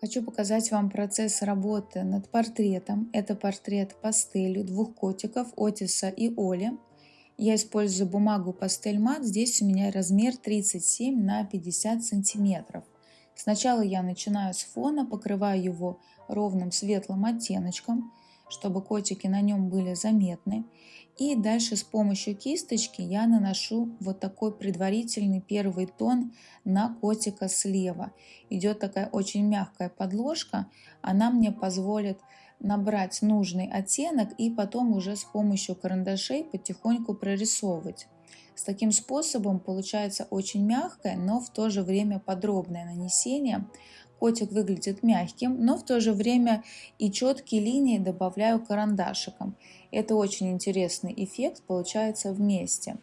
Хочу показать вам процесс работы над портретом. Это портрет пастелью двух котиков Отиса и Оли. Я использую бумагу пастель мат. Здесь у меня размер 37 на 50 сантиметров. Сначала я начинаю с фона, покрываю его ровным светлым оттеночком чтобы котики на нем были заметны. И дальше с помощью кисточки я наношу вот такой предварительный первый тон на котика слева. Идет такая очень мягкая подложка, она мне позволит набрать нужный оттенок и потом уже с помощью карандашей потихоньку прорисовывать. С таким способом получается очень мягкое, но в то же время подробное нанесение. Котик выглядит мягким, но в то же время и четкие линии добавляю карандашиком. Это очень интересный эффект получается вместе.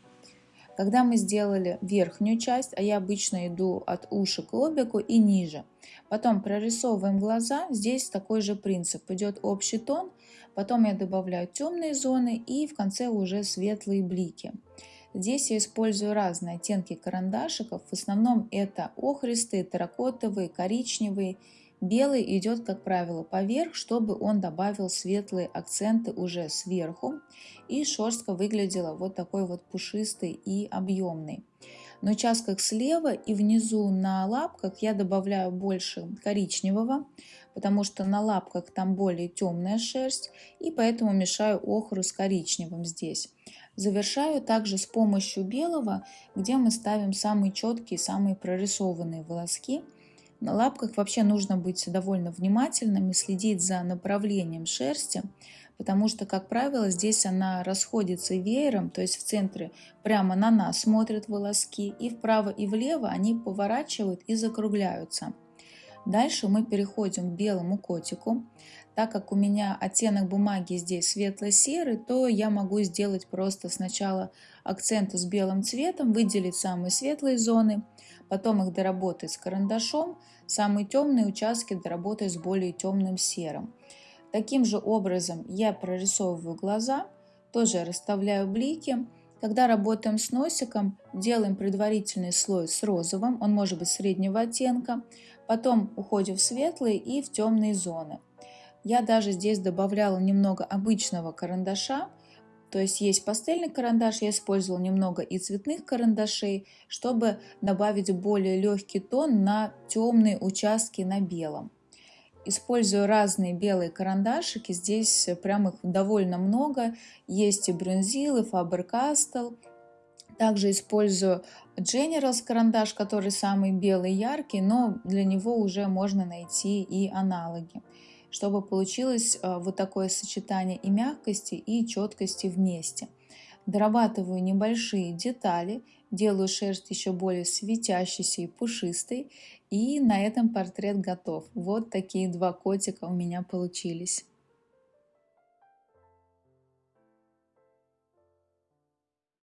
Когда мы сделали верхнюю часть, а я обычно иду от уши к лобику и ниже, потом прорисовываем глаза, здесь такой же принцип. Идет общий тон, потом я добавляю темные зоны и в конце уже светлые блики. Здесь я использую разные оттенки карандашиков. В основном это охристые, терракотовые, коричневые. Белый идет, как правило, поверх, чтобы он добавил светлые акценты уже сверху. И шерстка выглядела вот такой вот пушистой и объемной. На участках слева и внизу на лапках я добавляю больше коричневого, потому что на лапках там более темная шерсть, и поэтому мешаю охру с коричневым здесь. Завершаю также с помощью белого, где мы ставим самые четкие, самые прорисованные волоски. На лапках вообще нужно быть довольно внимательным и следить за направлением шерсти, потому что, как правило, здесь она расходится веером, то есть в центре прямо на нас смотрят волоски, и вправо и влево они поворачивают и закругляются. Дальше мы переходим к белому котику. Так как у меня оттенок бумаги здесь светло-серый, то я могу сделать просто сначала акценты с белым цветом, выделить самые светлые зоны, потом их доработать с карандашом, самые темные участки доработать с более темным серым. Таким же образом я прорисовываю глаза, тоже расставляю блики. Когда работаем с носиком, делаем предварительный слой с розовым, он может быть среднего оттенка, потом уходим в светлые и в темные зоны. Я даже здесь добавляла немного обычного карандаша, то есть есть пастельный карандаш, я использовала немного и цветных карандашей, чтобы добавить более легкий тон на темные участки на белом. Использую разные белые карандашики, здесь прям их довольно много. Есть и Брюнзил, и Faber-Castell. Также использую Generals карандаш, который самый белый яркий, но для него уже можно найти и аналоги чтобы получилось э, вот такое сочетание и мягкости, и четкости вместе. Дорабатываю небольшие детали, делаю шерсть еще более светящейся и пушистой, и на этом портрет готов. Вот такие два котика у меня получились.